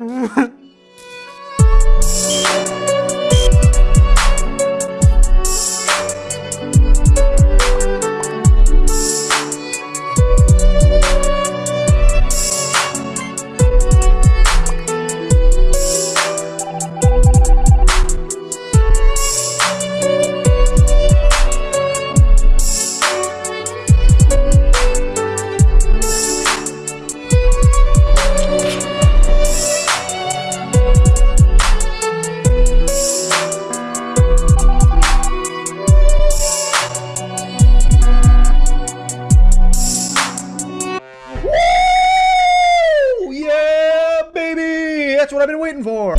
ウフフ。That's what I've been waiting for.